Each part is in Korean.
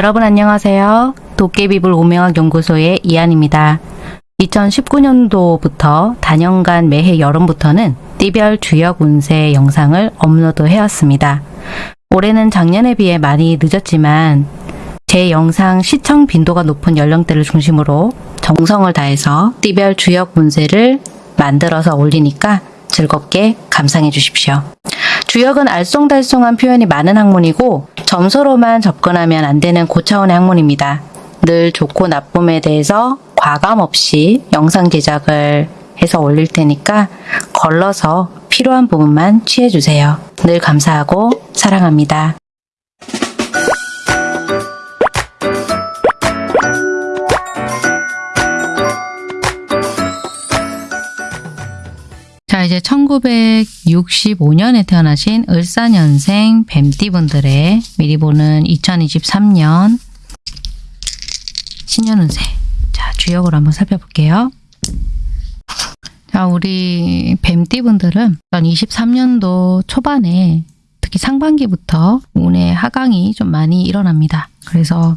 여러분 안녕하세요. 도깨비불 오명학 연구소의 이한입니다. 2019년도부터 단연간 매해 여름부터는 띠별 주역 운세 영상을 업로드 해왔습니다. 올해는 작년에 비해 많이 늦었지만 제 영상 시청 빈도가 높은 연령대를 중심으로 정성을 다해서 띠별 주역 운세를 만들어서 올리니까 즐겁게 감상해 주십시오. 주역은 알쏭달쏭한 표현이 많은 학문이고 점수로만 접근하면 안 되는 고차원의 학문입니다. 늘 좋고 나쁨에 대해서 과감 없이 영상 제작을 해서 올릴 테니까 걸러서 필요한 부분만 취해주세요. 늘 감사하고 사랑합니다. 1965년에 태어나신 을사년생 뱀띠분들의 미리 보는 2023년 신년운세. 자, 주역으로 한번 살펴볼게요. 자, 우리 뱀띠분들은 2023년도 초반에 특히 상반기부터 운의 하강이 좀 많이 일어납니다. 그래서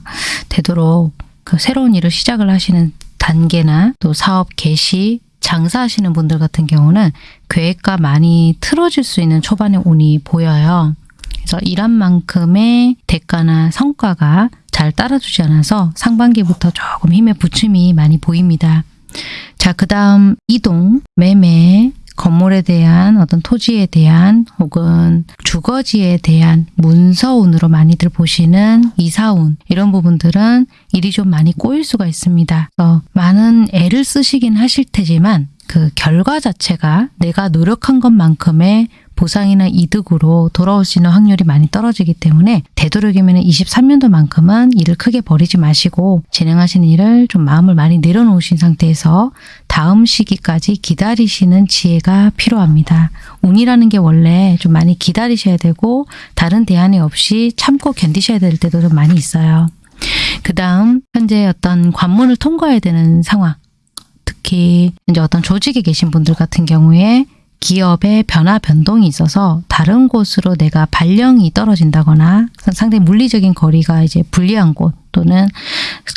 되도록 그 새로운 일을 시작을 하시는 단계나 또 사업 개시, 장사하시는 분들 같은 경우는 계획과 많이 틀어질 수 있는 초반의 운이 보여요. 그래서 일한 만큼의 대가나 성과가 잘 따라주지 않아서 상반기부터 조금 힘의 부침이 많이 보입니다. 자, 그 다음 이동, 매매, 건물에 대한 어떤 토지에 대한 혹은 주거지에 대한 문서운으로 많이들 보시는 이사운 이런 부분들은 일이 좀 많이 꼬일 수가 있습니다. 어, 많은 애를 쓰시긴 하실 테지만 그 결과 자체가 내가 노력한 것만큼의 보상이나 이득으로 돌아올 수 있는 확률이 많이 떨어지기 때문에 되도록이면 23년도만큼은 일을 크게 버리지 마시고 진행하시는 일을 좀 마음을 많이 내려놓으신 상태에서 다음 시기까지 기다리시는 지혜가 필요합니다. 운이라는 게 원래 좀 많이 기다리셔야 되고 다른 대안이 없이 참고 견디셔야 될 때도 좀 많이 있어요. 그 다음 현재 어떤 관문을 통과해야 되는 상황 특히 이제 어떤 조직에 계신 분들 같은 경우에 기업의 변화 변동이 있어서 다른 곳으로 내가 발령이 떨어진다거나 상당히 물리적인 거리가 이제 불리한 곳 또는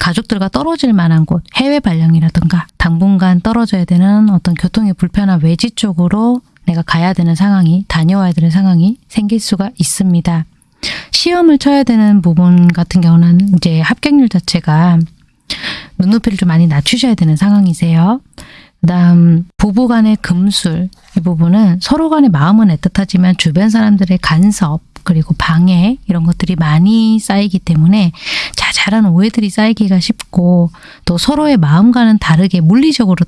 가족들과 떨어질 만한 곳 해외 발령이라든가 당분간 떨어져야 되는 어떤 교통이 불편한 외지 쪽으로 내가 가야 되는 상황이 다녀와야 되는 상황이 생길 수가 있습니다. 시험을 쳐야 되는 부분 같은 경우는 이제 합격률 자체가 눈높이를 좀 많이 낮추셔야 되는 상황이세요. 그 다음 부부 간의 금술 이 부분은 서로 간의 마음은 애틋하지만 주변 사람들의 간섭 그리고 방해 이런 것들이 많이 쌓이기 때문에 자잘한 오해들이 쌓이기가 쉽고 또 서로의 마음과는 다르게 물리적으로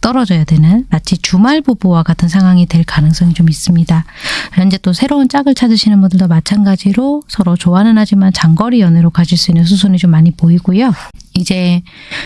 떨어져야 되는 마치 주말 부부와 같은 상황이 될 가능성이 좀 있습니다. 현재 또 새로운 짝을 찾으시는 분들도 마찬가지로 서로 좋아는 하지만 장거리 연애로 가질 수 있는 수순이 좀 많이 보이고요. 이제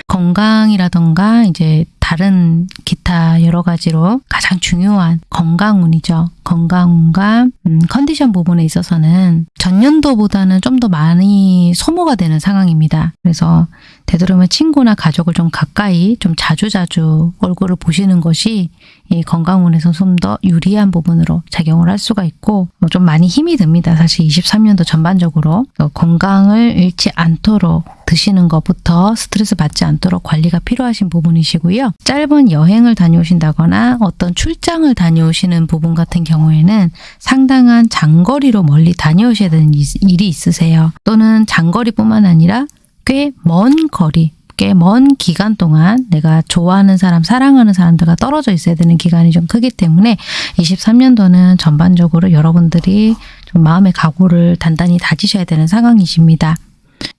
건강이라던가 이제 다른 기타 여러 가지로 가장 중요한 건강운이죠. 건강운과 음, 컨디션 부분에 있어서는 전년도보다는 좀 더 많이 소모가 되는 상황입니다. 그래서 되도록이면 친구나 가족을 좀 가까이 좀 자주자주 얼굴을 보시는 것이 이 건강 운에서 좀 더 유리한 부분으로 작용을 할 수가 있고 뭐 좀 많이 힘이 듭니다. 사실 23년도 전반적으로 건강을 잃지 않도록 드시는 것부터 스트레스 받지 않도록 관리가 필요하신 부분이시고요. 짧은 여행을 다녀오신다거나 어떤 출장을 다녀오시는 부분 같은 경우에는 상당한 장거리로 멀리 다녀오셔야 되는 일이 있으세요. 또는 장거리뿐만 아니라 꽤 먼 거리, 꽤 먼 기간 동안 내가 좋아하는 사람, 사랑하는 사람들과 떨어져 있어야 되는 기간이 좀 크기 때문에 23년도는 전반적으로 여러분들이 좀 마음의 각오를 단단히 다지셔야 되는 상황이십니다.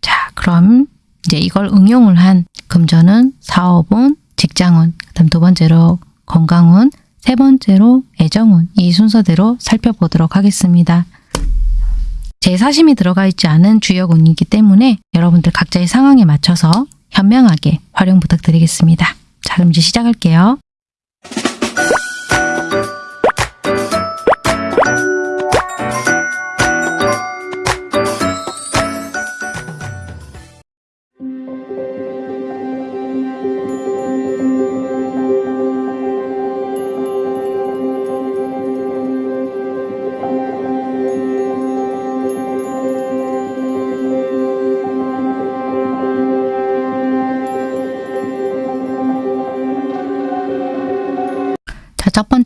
자, 그럼 이제 이걸 응용을 한 금전은, 사업은, 직장운, 그다음 두 번째로 건강운, 세 번째로 애정운 이 순서대로 살펴보도록 하겠습니다. 제 사심이 들어가 있지 않은 주역 운이기 때문에 여러분들 각자의 상황에 맞춰서 현명하게 활용 부탁드리겠습니다. 자 그럼 이제 시작할게요.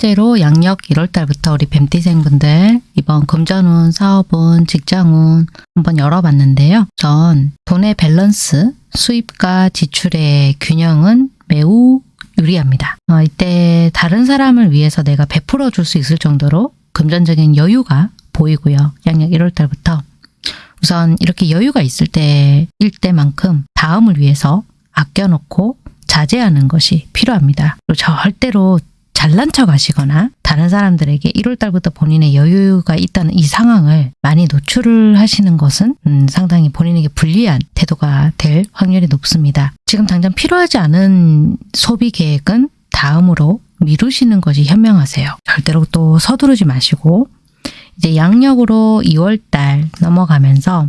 번째로 양력 1월달부터 우리 뱀띠생분들 이번 금전운, 사업운, 직장운 한번 열어봤는데요. 전 돈의 밸런스, 수입과 지출의 균형은 매우 유리합니다. 어, 이때 다른 사람을 위해서 내가 베풀어 줄 수 있을 정도로 금전적인 여유가 보이고요. 양력 1월달부터 우선 이렇게 여유가 있을 때일 때만큼 다음을 위해서 아껴놓고 자제하는 것이 필요합니다. 절대로 잘난 척 하시거나 다른 사람들에게 1월달부터 본인의 여유가 있다는 이 상황을 많이 노출을 하시는 것은 음, 상당히 본인에게 불리한 태도가 될 확률이 높습니다. 지금 당장 필요하지 않은 소비 계획은 다음으로 미루시는 것이 현명하세요. 절대로 또 서두르지 마시고 이제 양력으로 2월달 넘어가면서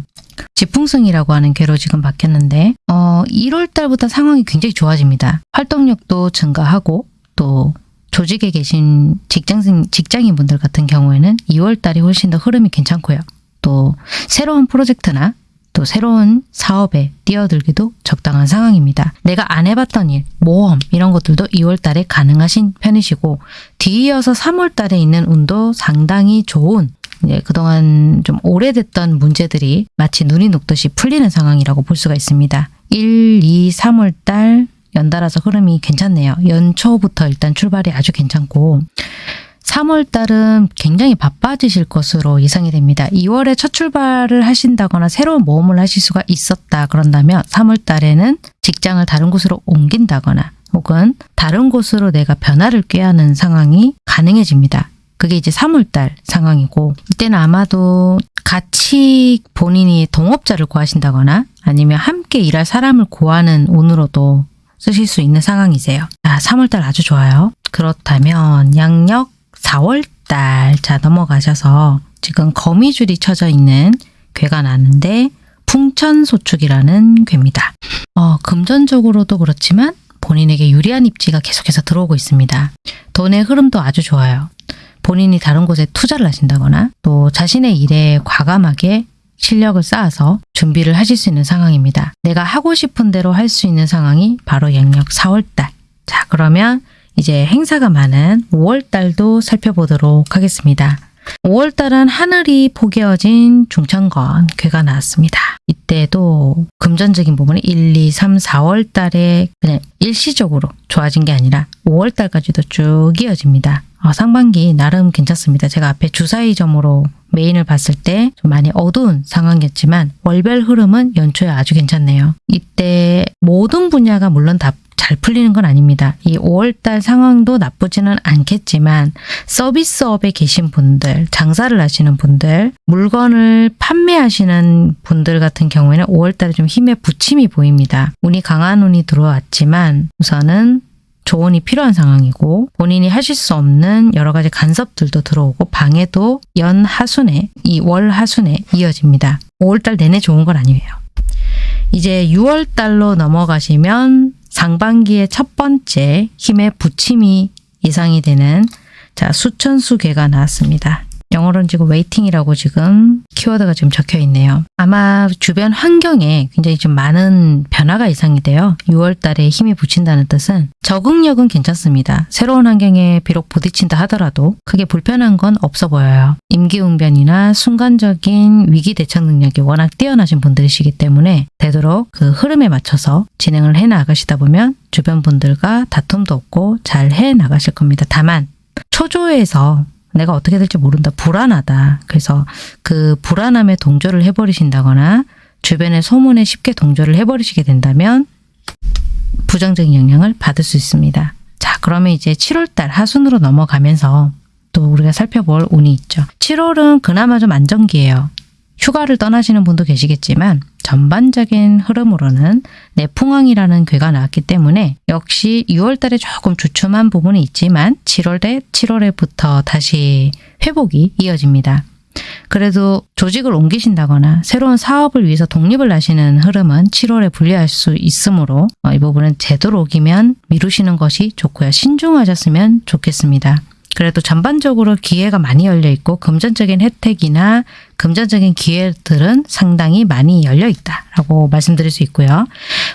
지풍승이라고 하는 괴로 지금 바뀌었는데 어, 1월달부터 상황이 굉장히 좋아집니다. 활동력도 증가하고 또 조직에 계신 직장생, 직장인분들 같은 경우에는 2월달이 훨씬 더 흐름이 괜찮고요. 또 새로운 프로젝트나 또 새로운 사업에 뛰어들기도 적당한 상황입니다. 내가 안 해봤던 일, 모험 이런 것들도 2월달에 가능하신 편이시고 뒤이어서 3월달에 있는 운도 상당히 좋은 이제 그동안 좀 오래됐던 문제들이 마치 눈이 녹듯이 풀리는 상황이라고 볼 수가 있습니다. 1, 2, 3월 달 연달아서 흐름이 괜찮네요. 연초부터 일단 출발이 아주 괜찮고 3월 달은 굉장히 바빠지실 것으로 예상이 됩니다. 2월에 첫 출발을 하신다거나 새로운 모험을 하실 수가 있었다 그런다면 3월 달에는 직장을 다른 곳으로 옮긴다거나 혹은 다른 곳으로 내가 변화를 꾀하는 상황이 가능해집니다. 그게 이제 3월달 상황이고 이때는 아마도 같이 본인이 동업자를 구하신다거나 아니면 함께 일할 사람을 구하는 운으로도 쓰실 수 있는 상황이세요. 자, 3월달 아주 좋아요. 그렇다면 양력 4월달 자 넘어가셔서 지금 거미줄이 쳐져 있는 괴가 나는데 풍천소축이라는 괴입니다. 어, 금전적으로도 그렇지만 본인에게 유리한 입지가 계속해서 들어오고 있습니다. 돈의 흐름도 아주 좋아요. 본인이 다른 곳에 투자를 하신다거나 또 자신의 일에 과감하게 실력을 쌓아서 준비를 하실 수 있는 상황입니다. 내가 하고 싶은 대로 할 수 있는 상황이 바로 양력 4월달. 자 그러면 이제 행사가 많은 5월달도 살펴보도록 하겠습니다. 5월달은 하늘이 포개어진 중천건 괴가 나왔습니다. 이때도 금전적인 부분이 1, 2, 3, 4월달에 그냥 일시적으로 좋아진 게 아니라 5월달까지도 쭉 이어집니다. 어, 상반기 나름 괜찮습니다. 제가 앞에 주사위 점으로 메인을 봤을 때 좀 많이 어두운 상황이었지만 월별 흐름은 연초에 아주 괜찮네요. 이때 모든 분야가 물론 다 잘 풀리는 건 아닙니다. 이 5월달 상황도 나쁘지는 않겠지만 서비스업에 계신 분들, 장사를 하시는 분들, 물건을 판매하시는 분들 같은 경우에는 5월달에 좀 힘의 부침이 보입니다. 운이 강한 운이 들어왔지만 우선은 조언이 필요한 상황이고 본인이 하실 수 없는 여러 가지 간섭들도 들어오고 방해도 연 하순에 이 월 하순에 이어집니다. 5월달 내내 좋은 건 아니에요. 이제 6월달로 넘어가시면 상반기의 첫 번째 힘의 부침이 예상이 되는 자 수천수괘가 나왔습니다. 영어로는 지금 waiting이라고 지금 키워드가 지금 적혀 있네요. 아마 주변 환경에 굉장히 좀 많은 변화가 예상이 돼요. 6월 달에 힘이 부친다는 뜻은 적응력은 괜찮습니다. 새로운 환경에 비록 부딪힌다 하더라도 크게 불편한 건 없어 보여요. 임기응변이나 순간적인 위기 대처 능력이 워낙 뛰어나신 분들이시기 때문에 되도록 그 흐름에 맞춰서 진행을 해 나가시다 보면 주변 분들과 다툼도 없고 잘 해 나가실 겁니다. 다만 초조해서 내가 어떻게 될지 모른다. 불안하다. 그래서 그 불안함에 동조를 해버리신다거나 주변의 소문에 쉽게 동조를 해버리시게 된다면 부정적인 영향을 받을 수 있습니다. 자, 그러면 이제 7월달 하순으로 넘어가면서 또 우리가 살펴볼 운이 있죠. 7월은 그나마 좀 안정기예요. 휴가를 떠나시는 분도 계시겠지만 전반적인 흐름으로는 내풍왕이라는 괴가 나왔기 때문에 역시 6월 달에 조금 주춤한 부분이 있지만 7월에 7월에부터 다시 회복이 이어집니다. 그래도 조직을 옮기신다거나 새로운 사업을 위해서 독립을 하시는 흐름은 7월에 분리할 수 있으므로 어, 이 부분은 되도록이면 미루시는 것이 좋고요. 신중하셨으면 좋겠습니다. 그래도 전반적으로 기회가 많이 열려 있고 금전적인 혜택이나 금전적인 기회들은 상당히 많이 열려 있다라고 말씀드릴 수 있고요.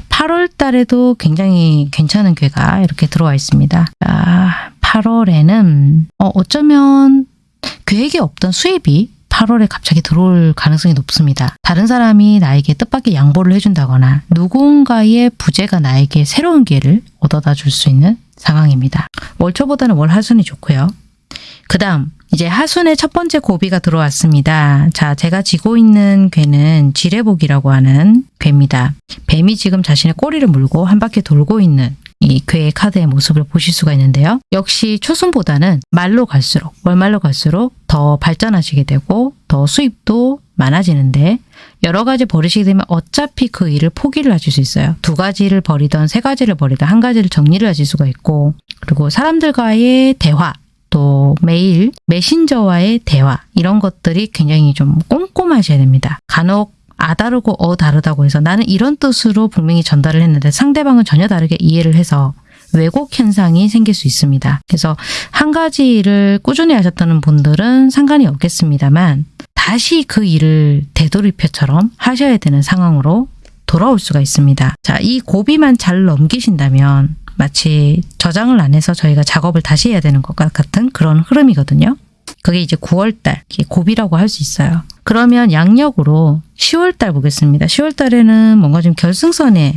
8월 달에도 굉장히 괜찮은 괴가 이렇게 들어와 있습니다. 아, 8월에는 어, 어쩌면 계획에 없던 수입이 8월에 갑자기 들어올 가능성이 높습니다. 다른 사람이 나에게 뜻밖의 양보를 해준다거나 누군가의 부재가 나에게 새로운 기회를 얻어다 줄 수 있는 상황입니다. 월초보다는 월 하순이 좋고요. 그 다음 이제 하순의 첫 번째 고비가 들어왔습니다. 자, 제가 지고 있는 괴는 지뢰복이라고 하는 괴입니다. 뱀이 지금 자신의 꼬리를 물고 한 바퀴 돌고 있는 이 괴의 카드의 모습을 보실 수가 있는데요. 역시 초순보다는 말로 갈수록 월말로 갈수록 더 발전하시게 되고 더 수입도 많아지는데 여러 가지 버리시게 되면 어차피 그 일을 포기를 하실 수 있어요. 두 가지를 버리던 세 가지를 버리던 한 가지를 정리를 하실 수가 있고 그리고 사람들과의 대화 또 매일 메신저와의 대화 이런 것들이 굉장히 좀 꼼꼼하셔야 됩니다. 간혹 아 다르고 어 다르다고 해서 나는 이런 뜻으로 분명히 전달을 했는데 상대방은 전혀 다르게 이해를 해서 왜곡 현상이 생길 수 있습니다. 그래서 한 가지 일을 꾸준히 하셨다는 분들은 상관이 없겠습니다만 다시 그 일을 되돌이표처럼 하셔야 되는 상황으로 돌아올 수가 있습니다. 자, 이 고비만 잘 넘기신다면 마치 저장을 안 해서 저희가 작업을 다시 해야 되는 것 같은 그런 흐름이거든요. 그게 이제 9월달 고비라고 할 수 있어요. 그러면 양력으로 10월달 보겠습니다. 10월달에는 뭔가 좀 결승선에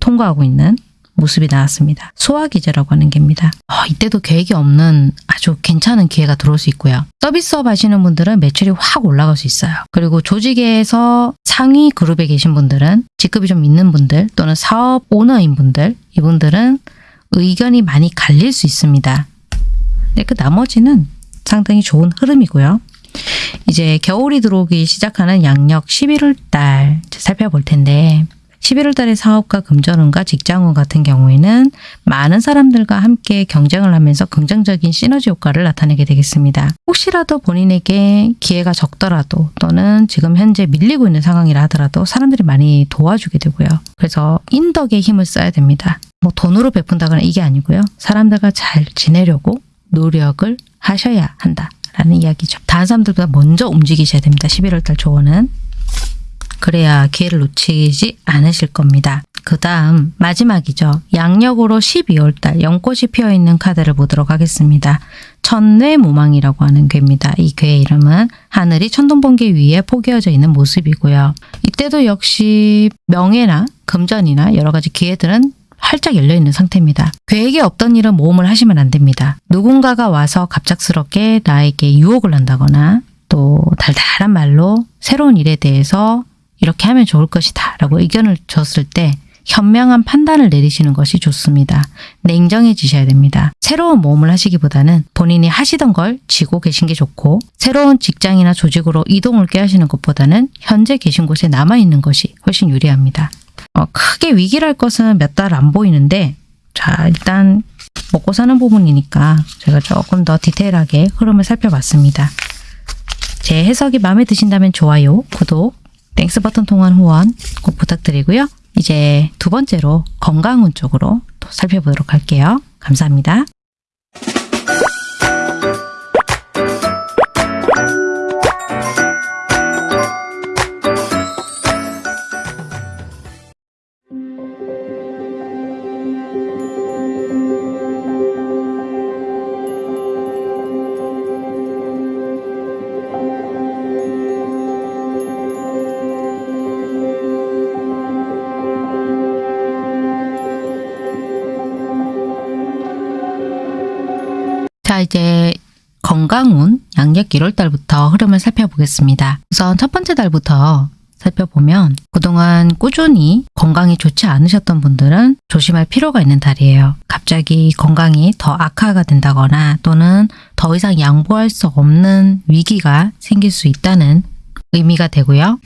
통과하고 있는 모습이 나왔습니다. 소화기제라고 하는 게입니다. 어, 이때도 계획이 없는 아주 괜찮은 기회가 들어올 수 있고요. 서비스업 하시는 분들은 매출이 확 올라갈 수 있어요. 그리고 조직에서 상위 그룹에 계신 분들은 직급이 좀 있는 분들 또는 사업 오너인 분들 이분들은 의견이 많이 갈릴 수 있습니다. 근데 그 나머지는 상당히 좋은 흐름이고요. 이제 겨울이 들어오기 시작하는 양력 11월 달 살펴볼 텐데 11월 달에 사업가 금전운과 직장운 같은 경우에는 많은 사람들과 함께 경쟁을 하면서 긍정적인 시너지 효과를 나타내게 되겠습니다. 혹시라도 본인에게 기회가 적더라도 또는 지금 현재 밀리고 있는 상황이라 하더라도 사람들이 많이 도와주게 되고요. 그래서 인덕의 힘을 써야 됩니다. 뭐 돈으로 베푼다거나 이게 아니고요. 사람들과 잘 지내려고 노력을 하셔야 한다라는 이야기죠. 다른 사람들보다 먼저 움직이셔야 됩니다. 11월 달 조언은. 그래야 기회를 놓치지 않으실 겁니다. 그 다음 마지막이죠. 양력으로 12월 달 연꽃이 피어있는 카드를 보도록 하겠습니다. 천뇌무망이라고 하는 괴입니다. 이 괴의 이름은 하늘이 천둥번개 위에 포개어져 있는 모습이고요. 이때도 역시 명예나 금전이나 여러 가지 기회들은 활짝 열려있는 상태입니다. 계획에 없던 일은 모험을 하시면 안 됩니다. 누군가가 와서 갑작스럽게 나에게 유혹을 한다거나 또 달달한 말로 새로운 일에 대해서 이렇게 하면 좋을 것이다 라고 의견을 줬을 때 현명한 판단을 내리시는 것이 좋습니다. 냉정해지셔야 됩니다. 새로운 모험을 하시기보다는 본인이 하시던 걸 지고 계신 게 좋고 새로운 직장이나 조직으로 이동을 꾀하시는 것보다는 현재 계신 곳에 남아있는 것이 훨씬 유리합니다. 어, 크게 위기랄 것은 몇 달 안 보이는데 자 일단 먹고 사는 부분이니까 제가 조금 더 디테일하게 흐름을 살펴봤습니다. 제 해석이 마음에 드신다면 좋아요, 구독, Thanks 버튼 통한 후원 꼭 부탁드리고요. 이제 두 번째로 건강운 쪽으로 또 살펴보도록 할게요. 감사합니다. 이제 건강운 양력 1월 달부터 흐름을 살펴보겠습니다. 우선 첫 번째 달부터 살펴보면 그동안 꾸준히 건강이 좋지 않으셨던 분들은 조심할 필요가 있는 달이에요. 갑자기 건강이 더 악화가 된다거나 또는 더 이상 양보할 수 없는 위기가 생길 수 있다는 의미가 되고요.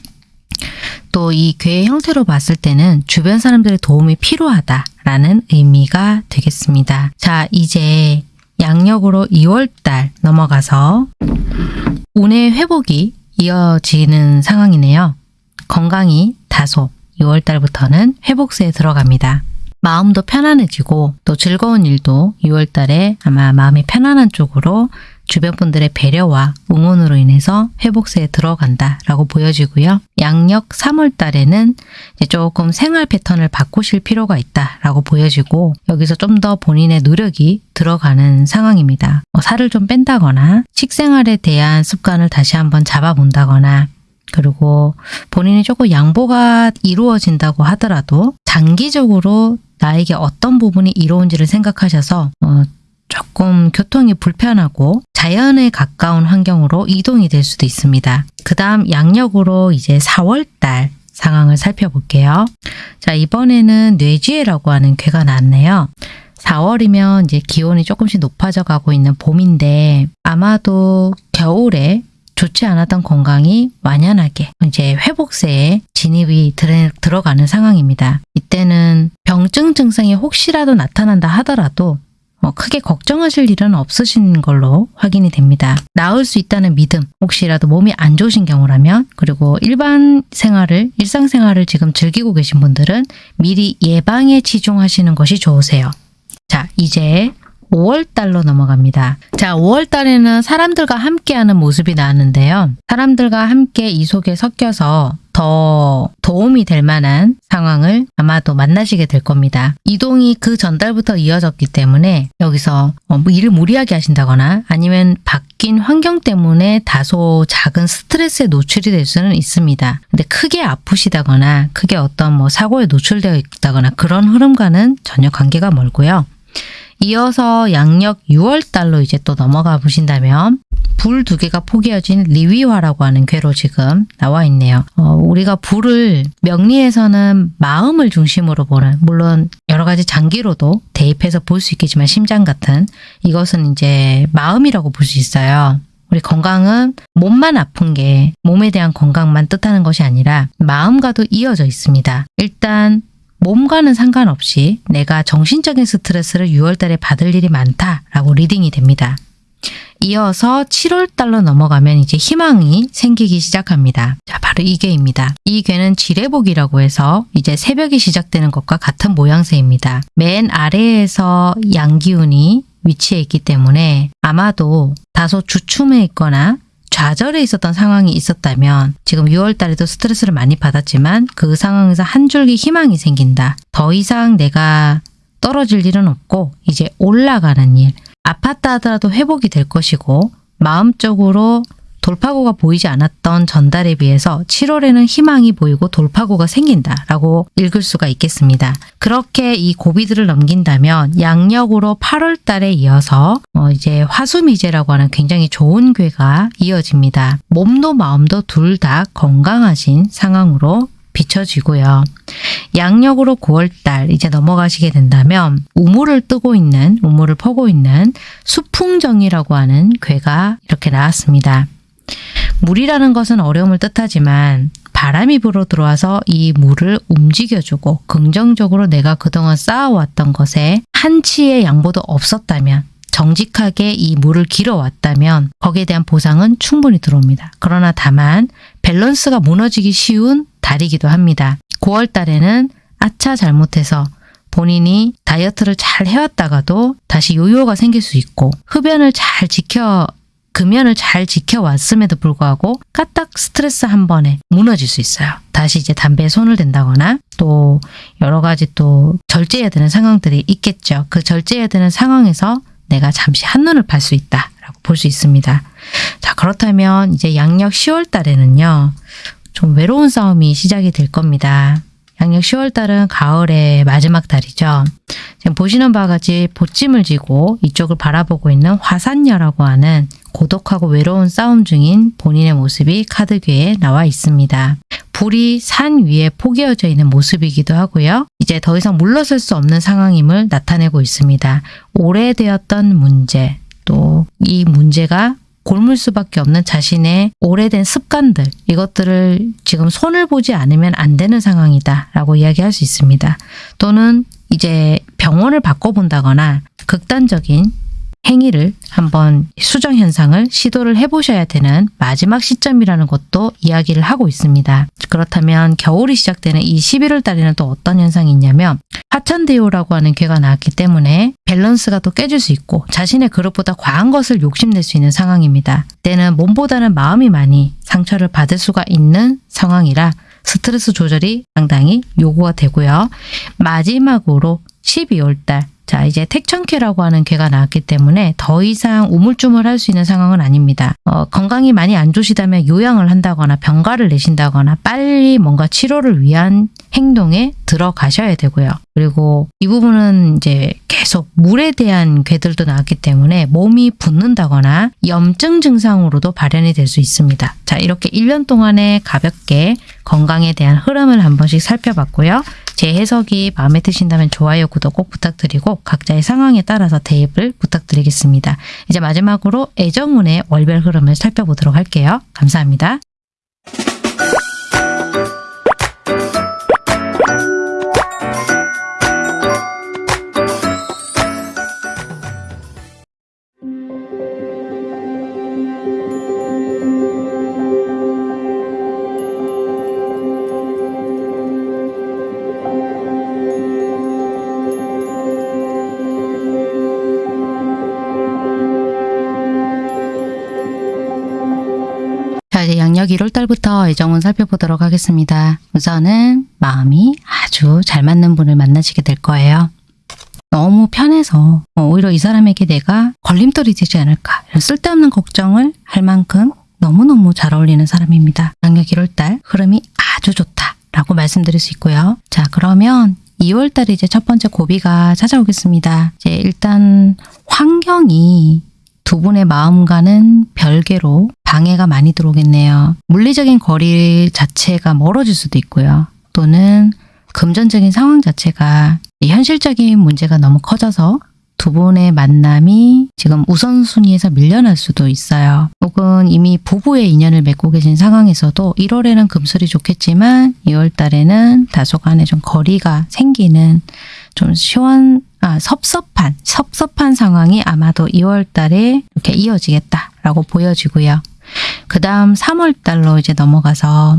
또 이 괴의 형태로 봤을 때는 주변 사람들의 도움이 필요하다라는 의미가 되겠습니다. 자, 이제 양력으로 2월달 넘어가서 운의 회복이 이어지는 상황이네요. 건강이 다소 6월달부터는 회복세에 들어갑니다. 마음도 편안해지고 또 즐거운 일도 6월달에 아마 마음이 편안한 쪽으로 주변 분들의 배려와 응원으로 인해서 회복세에 들어간다 라고 보여지고요. 양력 3월 달에는 조금 생활 패턴을 바꾸실 필요가 있다 라고 보여지고 여기서 좀 더 본인의 노력이 들어가는 상황입니다. 뭐 살을 좀 뺀다거나 식생활에 대한 습관을 다시 한번 잡아본다거나 그리고 본인이 조금 양보가 이루어진다고 하더라도 장기적으로 나에게 어떤 부분이 이로운지를 생각하셔서 어, 조금 교통이 불편하고 자연에 가까운 환경으로 이동이 될 수도 있습니다. 그 다음 양력으로 이제 4월달 상황을 살펴볼게요. 자, 이번에는 뇌지혜라고 하는 괴가 나왔네요. 4월이면 이제 기온이 조금씩 높아져 가고 있는 봄인데 아마도 겨울에 좋지 않았던 건강이 완연하게 이제 회복세에 진입이 들, 들어가는 상황입니다. 이때는 병증 증상이 혹시라도 나타난다 하더라도 뭐 크게 걱정하실 일은 없으신 걸로 확인이 됩니다. 나을 수 있다는 믿음, 혹시라도 몸이 안 좋으신 경우라면, 그리고 일반 생활을, 일상생활을 지금 즐기고 계신 분들은 미리 예방에 치중하시는 것이 좋으세요. 자, 이제 5월 달로 넘어갑니다. 자, 5월 달에는 사람들과 함께하는 모습이 나왔는데요. 사람들과 함께 이 속에 섞여서 더 도움이 될 만한 상황을 아마도 만나시게 될 겁니다. 이동이 그 전달부터 이어졌기 때문에 여기서 어, 뭐 일을 무리하게 하신다거나 아니면 바뀐 환경 때문에 다소 작은 스트레스에 노출이 될 수는 있습니다. 근데 크게 아프시다거나 크게 어떤 뭐 사고에 노출되어 있다거나 그런 흐름과는 전혀 관계가 멀고요. 이어서 양력 6월 달로 이제 또 넘어가 보신다면 불 두 개가 포개어진 리위화라고 하는 괴로 지금 나와 있네요. 어, 우리가 불을 명리에서는 마음을 중심으로 보는 물론 여러 가지 장기로도 대입해서 볼 수 있겠지만 심장 같은 이것은 이제 마음이라고 볼 수 있어요. 우리 건강은 몸만 아픈 게 몸에 대한 건강만 뜻하는 것이 아니라 마음과도 이어져 있습니다. 일단 몸과는 상관없이 내가 정신적인 스트레스를 6월달에 받을 일이 많다라고 reading이 됩니다. 이어서 7월달로 넘어가면 이제 희망이 생기기 시작합니다. 자, 바로 이 괘입니다. 이 괘는 지뢰복이라고 해서 이제 새벽이 시작되는 것과 같은 모양새입니다. 맨 아래에서 양기운이 위치해 있기 때문에 아마도 다소 주춤해 있거나 좌절에 있었던 상황이 있었다면 지금 6월 달에도 스트레스를 많이 받았지만 그 상황에서 한 줄기 희망이 생긴다. 더 이상 내가 떨어질 일은 없고 이제 올라가는 일. 아팠다 하더라도 회복이 될 것이고 마음적으로 돌파구가 보이지 않았던 전달에 비해서 7월에는 희망이 보이고 돌파구가 생긴다 라고 읽을 수가 있겠습니다. 그렇게 이 고비들을 넘긴다면 양력으로 8월 달에 이어서 어 이제 화수미제라고 하는 굉장히 좋은 괴가 이어집니다. 몸도 마음도 둘 다 건강하신 상황으로 비춰지고요. 양력으로 9월달 이제 넘어가시게 된다면 우물을 뜨고 있는 우물을 퍼고 있는 수풍정이라고 하는 괴가 이렇게 나왔습니다. 물이라는 것은 어려움을 뜻하지만 바람이 불어 들어와서 이 물을 움직여주고 긍정적으로 내가 그동안 쌓아왔던 것에 한치의 양보도 없었다면 정직하게 이 물을 길어왔다면 거기에 대한 보상은 충분히 들어옵니다. 그러나 다만 밸런스가 무너지기 쉬운 달이기도 합니다. 9월 달에는 아차 잘못해서 본인이 다이어트를 잘 해왔다가도 다시 요요가 생길 수 있고 흡연을 잘 지켜 금연을 잘 지켜왔음에도 불구하고 까딱 스트레스 한 번에 무너질 수 있어요. 다시 이제 담배에 손을 댄다거나 또 여러 가지 또 절제해야 되는 상황들이 있겠죠. 그 절제해야 되는 상황에서 내가 잠시 한눈을 팔 수 있다라고 볼 수 있습니다. 자 그렇다면 이제 양력 10월 달에는요. 좀 외로운 싸움이 시작이 될 겁니다. 양력 10월 달은 가을의 마지막 달이죠. 지금 보시는 바와 같이 보찜을 지고 이쪽을 바라보고 있는 화산녀라고 하는 고독하고 외로운 싸움 중인 본인의 모습이 카드괴에 나와 있습니다. 불이 산 위에 포개어져 있는 모습이기도 하고요. 이제 더 이상 물러설 수 없는 상황임을 나타내고 있습니다. 오래되었던 문제, 또 이 문제가 골물 수밖에 없는 자신의 오래된 습관들 이것들을 지금 손을 보지 않으면 안 되는 상황이다 라고 이야기할 수 있습니다. 또는 이제 병원을 바꿔본다거나 극단적인 행위를 한번 수정 현상을 시도를 해보셔야 되는 마지막 시점이라는 것도 이야기를 하고 있습니다. 그렇다면 겨울이 시작되는 이 11월 달에는 또 어떤 현상이 있냐면 화천대유라고 하는 괴가 나왔기 때문에 밸런스가 또 깨질 수 있고 자신의 그릇보다 과한 것을 욕심낼 수 있는 상황입니다. 때는 몸보다는 마음이 많이 상처를 받을 수가 있는 상황이라 스트레스 조절이 상당히 요구가 되고요. 마지막으로 12월 달 자, 이제 택천캐라고 하는 괴가 나왔기 때문에 더 이상 우물쭈물할 수 있는 상황은 아닙니다. 어, 건강이 많이 안 좋으시다면 요양을 한다거나 병가를 내신다거나 빨리 뭔가 치료를 위한 행동에 들어가셔야 되고요. 그리고 이 부분은 이제 계속 물에 대한 괴들도 나왔기 때문에 몸이 붓는다거나 염증 증상으로도 발현이 될 수 있습니다. 자, 이렇게 1년 동안에 가볍게 건강에 대한 흐름을 한 번씩 살펴봤고요. 제 해석이 마음에 드신다면 좋아요, 구독 꼭 부탁드리고 각자의 상황에 따라서 대입을 부탁드리겠습니다. 이제 마지막으로 애정운의 월별 흐름을 살펴보도록 할게요. 감사합니다. 월달부터 애정운 살펴보도록 하겠습니다. 우선은 마음이 아주 잘 맞는 분을 만나시게 될 거예요. 너무 편해서 어, 오히려 이 사람에게 내가 걸림돌이 되지 않을까 이런 쓸데없는 걱정을 할 만큼 너무너무 잘 어울리는 사람입니다. 양력 1월달 흐름이 아주 좋다라고 말씀드릴 수 있고요. 자 그러면 2월달에 이제 첫 번째 고비가 찾아오겠습니다. 이제 일단 환경이 두 분의 마음과는 별개로 방해가 많이 들어오겠네요. 물리적인 거리 자체가 멀어질 수도 있고요. 또는 금전적인 상황 자체가 현실적인 문제가 너무 커져서 두 분의 만남이 지금 우선순위에서 밀려날 수도 있어요. 혹은 이미 부부의 인연을 맺고 계신 상황에서도 1월에는 금슬이 좋겠지만 2월 달에는 다소간에 좀 거리가 생기는 좀 시원, 아, 섭섭한, 섭섭한 상황이 아마도 2월 달에 이렇게 이어지겠다라고 보여지고요. 그 다음 3월 달로 이제 넘어가서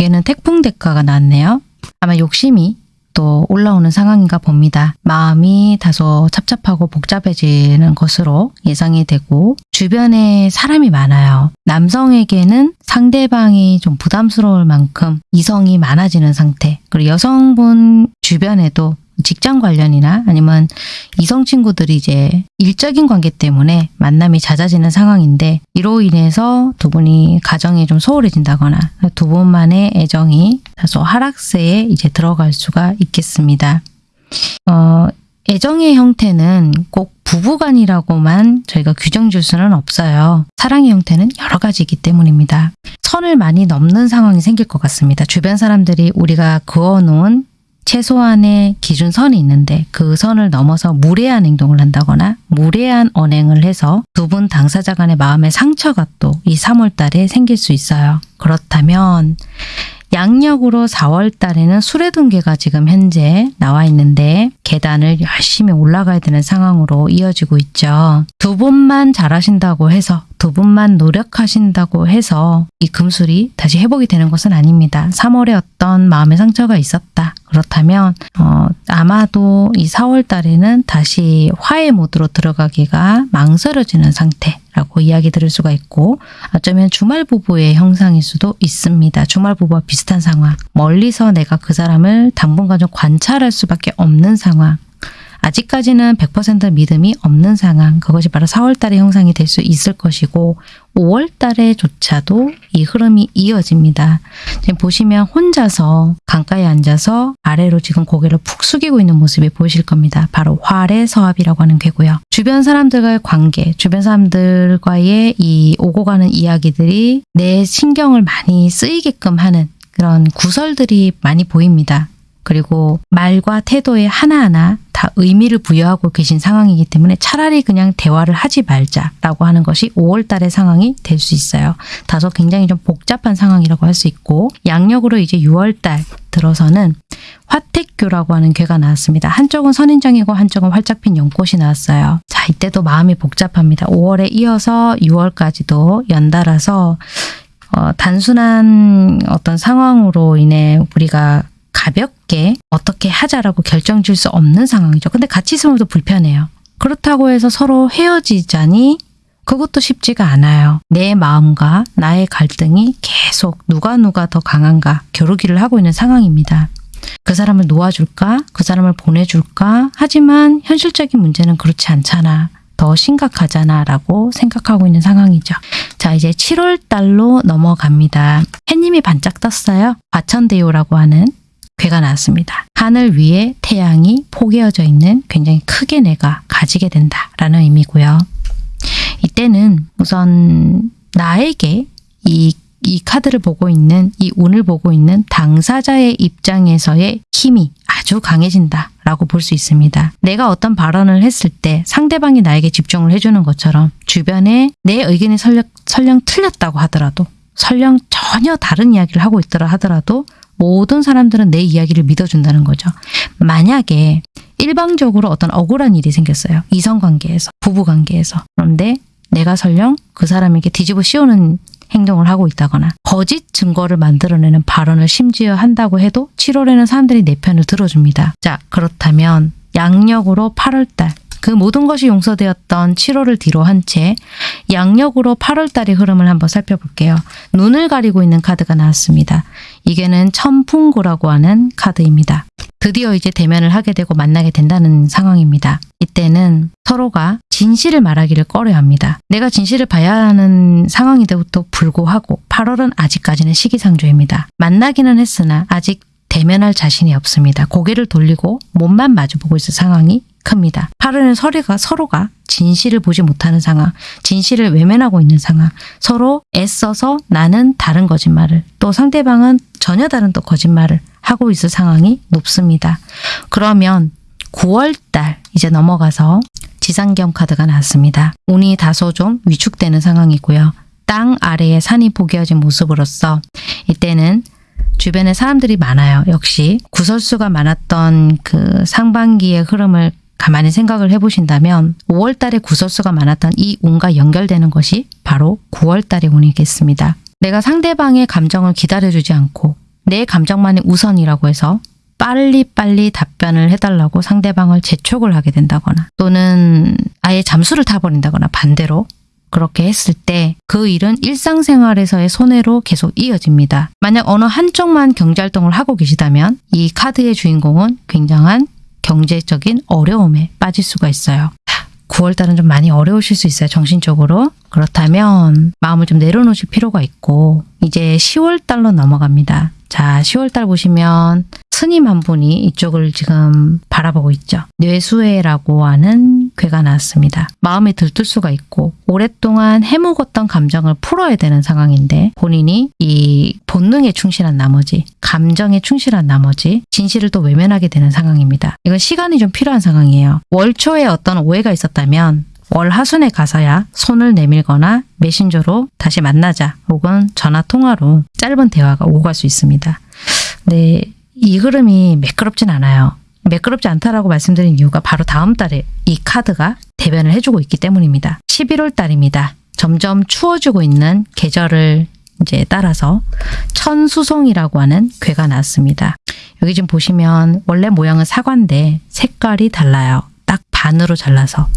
얘는 태풍 대가가 나왔네요. 아마 욕심이 또 올라오는 상황인가 봅니다. 마음이 다소 찹찹하고 복잡해지는 것으로 예상이 되고 주변에 사람이 많아요. 남성에게는 상대방이 좀 부담스러울 만큼 이성이 많아지는 상태. 그리고 여성분 주변에도 직장 관련이나 아니면 이성 친구들이 이제 일적인 관계 때문에 만남이 잦아지는 상황인데 이로 인해서 두 분이 가정이 좀 소홀해진다거나 두 분만의 애정이 다소 하락세에 이제 들어갈 수가 있겠습니다. 어, 애정의 형태는 꼭 부부간이라고만 저희가 규정 줄 수는 없어요. 사랑의 형태는 여러 가지이기 때문입니다. 선을 많이 넘는 상황이 생길 것 같습니다. 주변 사람들이 우리가 그어놓은 최소한의 기준선이 있는데 그 선을 넘어서 무례한 행동을 한다거나 무례한 언행을 해서 두 분 당사자 간의 마음의 상처가 또 이 3월 달에 생길 수 있어요. 그렇다면 양력으로 4월 달에는 수레등계가 지금 현재 나와 있는데 계단을 열심히 올라가야 되는 상황으로 이어지고 있죠. 두 분만 잘하신다고 해서 두 분만 노력하신다고 해서 이 금술이 다시 회복이 되는 것은 아닙니다. 3월에 어떤 마음의 상처가 있었다. 그렇다면 어, 아마도 이 4월 달에는 다시 화해 모드로 들어가기가 망설여지는 상태 라고 이야기 들을 수가 있고 어쩌면 주말 부부의 형상일 수도 있습니다. 주말 부부와 비슷한 상황. 멀리서 내가 그 사람을 당분간 좀 관찰할 수밖에 없는 상황. 아직까지는 100% 믿음이 없는 상황. 그것이 바로 4월 달의 형상이 될 수 있을 것이고 5월 달에조차도 이 흐름이 이어집니다. 지금 보시면 혼자서 강가에 앉아서 아래로 지금 고개를 푹 숙이고 있는 모습이 보이실 겁니다. 바로 활의 서합이라고 하는 괴고요. 주변 사람들과의 관계, 주변 사람들과의 이 오고 가는 이야기들이 내 신경을 많이 쓰이게끔 하는 그런 구설들이 많이 보입니다. 그리고 말과 태도의 하나하나 다 의미를 부여하고 계신 상황이기 때문에 차라리 그냥 대화를 하지 말자라고 하는 것이 5월 달의 상황이 될 수 있어요. 다소 굉장히 좀 복잡한 상황이라고 할 수 있고 양력으로 이제 6월 달 들어서는 화택교라고 하는 괴가 나왔습니다. 한쪽은 선인장이고 한쪽은 활짝 핀 연꽃이 나왔어요. 자, 이때도 마음이 복잡합니다. 5월에 이어서 6월까지도 연달아서 어, 단순한 어떤 상황으로 인해 우리가 가볍게 어떻게 하자라고 결정 질 수 없는 상황이죠. 근데 같이 있으면 또 불편해요. 그렇다고 해서 서로 헤어지자니 그것도 쉽지가 않아요. 내 마음과 나의 갈등이 계속 누가 누가 더 강한가 겨루기를 하고 있는 상황입니다. 그 사람을 놓아줄까? 그 사람을 보내줄까? 하지만 현실적인 문제는 그렇지 않잖아. 더 심각하잖아. 라고 생각하고 있는 상황이죠. 자, 이제 7월 달로 넘어갑니다. 해님이 반짝 떴어요. 과천대요라고 하는 괴가 나왔습니다. 하늘 위에 태양이 포개어져 있는 굉장히 크게 내가 가지게 된다라는 의미고요. 이때는 우선 나에게 이, 이 카드를 보고 있는 이 운을 보고 있는 당사자의 입장에서의 힘이 아주 강해진다 라고 볼 수 있습니다. 내가 어떤 발언을 했을 때 상대방이 나에게 집중을 해주는 것처럼 주변에 내 의견이 설령, 설령 틀렸다고 하더라도 설령 전혀 다른 이야기를 하고 있더라 하더라도 모든 사람들은 내 이야기를 믿어준다는 거죠. 만약에 일방적으로 어떤 억울한 일이 생겼어요. 이성관계에서, 부부관계에서. 그런데 내가 설령 그 사람에게 뒤집어 씌우는 행동을 하고 있다거나 거짓 증거를 만들어내는 발언을 심지어 한다고 해도 7월에는 사람들이 내 편을 들어줍니다. 자, 그렇다면 양력으로 8월달 그 모든 것이 용서되었던 7월을 뒤로 한 채 양력으로 8월달의 흐름을 한번 살펴볼게요. 눈을 가리고 있는 카드가 나왔습니다. 이게는 천풍구라고 하는 카드입니다. 드디어 이제 대면을 하게 되고 만나게 된다는 상황입니다. 이때는 서로가 진실을 말하기를 꺼려 합니다. 내가 진실을 봐야 하는 상황인데도 불구하고 8월은 아직까지는 시기상조입니다. 만나기는 했으나 아직 대면할 자신이 없습니다. 고개를 돌리고 몸만 마주보고 있을 상황이 큽니다. 8월은 서로가, 서로가 진실을 보지 못하는 상황, 진실을 외면하고 있는 상황, 서로 애써서 나는 다른 거짓말을, 또 상대방은 전혀 다른 또 거짓말을 하고 있을 상황이 높습니다. 그러면 9월달 이제 넘어가서 지상경 카드가 나왔습니다. 운이 다소 좀 위축되는 상황이고요. 땅 아래에 산이 포개어진 모습으로서 이때는 주변에 사람들이 많아요. 역시 구설수가 많았던 그 상반기의 흐름을 가만히 생각을 해보신다면 5월 달에 구설수가 많았던 이 운과 연결되는 것이 바로 9월 달의 운이겠습니다. 내가 상대방의 감정을 기다려주지 않고 내 감정만이 우선이라고 해서 빨리빨리 답변을 해달라고 상대방을 재촉을 하게 된다거나 또는 아예 잠수를 타버린다거나 반대로 그렇게 했을 때 그 일은 일상생활에서의 손해로 계속 이어집니다. 만약 어느 한쪽만 경제활동을 하고 계시다면 이 카드의 주인공은 굉장한 경제적인 어려움에 빠질 수가 있어요. 9월달은 좀 많이 어려우실 수 있어요. 정신적으로. 그렇다면 마음을 좀 내려놓으실 필요가 있고 이제 10월달로 넘어갑니다. 자, 10월달 보시면 스님 한 분이 이쪽을 지금 바라보고 있죠. 뇌수해라고 하는 괴가 나왔습니다. 마음에 들뜰 수가 있고 오랫동안 해묵었던 감정을 풀어야 되는 상황인데 본인이 이 본능에 충실한 나머지 감정에 충실한 나머지 진실을 또 외면하게 되는 상황입니다. 이건 시간이 좀 필요한 상황이에요. 월초에 어떤 오해가 있었다면 월 하순에 가서야 손을 내밀거나 메신저로 다시 만나자 혹은 전화 통화로 짧은 대화가 오고 갈수 있습니다. 근데 이 흐름이 매끄럽진 않아요. 매끄럽지 않다라고 말씀드린 이유가 바로 다음 달에 이 카드가 대변을 해주고 있기 때문입니다. 11월 달입니다. 점점 추워지고 있는 계절을 이제 따라서 천수송이라고 하는 괴가 나왔습니다. 여기 지금 보시면 원래 모양은 사과인데 색깔이 달라요. 딱 반으로 잘라서.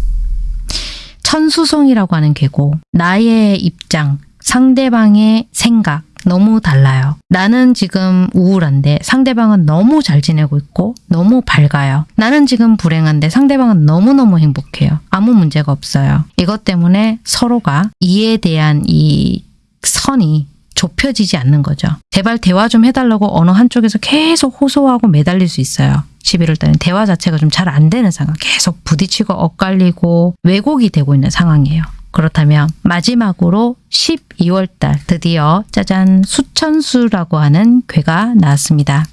천수송이라고 하는 괴고 나의 입장, 상대방의 생각, 너무 달라요. 나는 지금 우울한데 상대방은 너무 잘 지내고 있고 너무 밝아요. 나는 지금 불행한데 상대방은 너무너무 행복해요. 아무 문제가 없어요. 이것 때문에 서로가 이에 대한 이 선이 좁혀지지 않는 거죠. 제발 대화 좀 해달라고 어느 한쪽에서 계속 호소하고 매달릴 수 있어요. 11월 달엔 대화 자체가 좀 잘 안 되는 상황. 계속 부딪히고 엇갈리고 왜곡이 되고 있는 상황이에요. 그렇다면 마지막으로 12월 달 드디어 짜잔 수천수라고 하는 괴가 나왔습니다.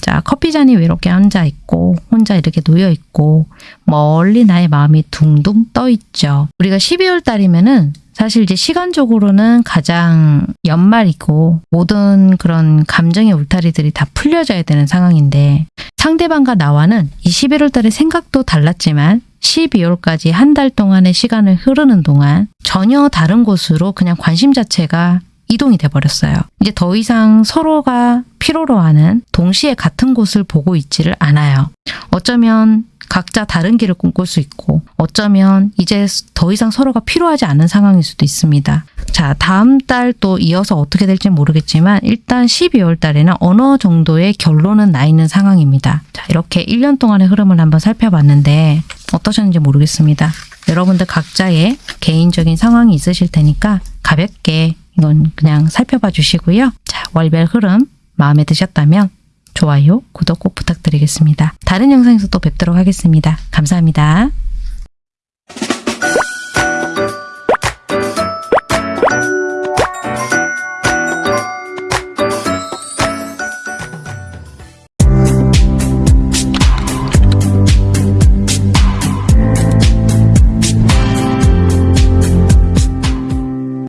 자, 커피잔이 외롭게 앉아 있고, 혼자 이렇게 놓여 있고, 멀리 나의 마음이 둥둥 떠 있죠. 우리가 12월 달이면은 사실 이제 시간적으로는 가장 연말이고, 모든 그런 감정의 울타리들이 다 풀려져야 되는 상황인데, 상대방과 나와는 이 11월 달에 생각도 달랐지만, 12월까지 한 달 동안의 시간을 흐르는 동안 전혀 다른 곳으로 그냥 관심 자체가 이동이 돼버렸어요. 이제 더 이상 서로가 필요로 하는 동시에 같은 곳을 보고 있지를 않아요. 어쩌면 각자 다른 길을 꿈꿀 수 있고 어쩌면 이제 더 이상 서로가 필요하지 않은 상황일 수도 있습니다. 자, 다음 달 또 이어서 어떻게 될지 모르겠지만 일단 12월 달에는 어느 정도의 결론은 나 있는 상황입니다. 자, 이렇게 1년 동안의 흐름을 한번 살펴봤는데 어떠셨는지 모르겠습니다. 여러분들 각자의 개인적인 상황이 있으실 테니까 가볍게 이건 그냥 살펴봐 주시고요. 자, 월별 흐름 마음에 드셨다면 좋아요, 구독 꼭 부탁드리겠습니다. 다른 영상에서 또 뵙도록 하겠습니다. 감사합니다.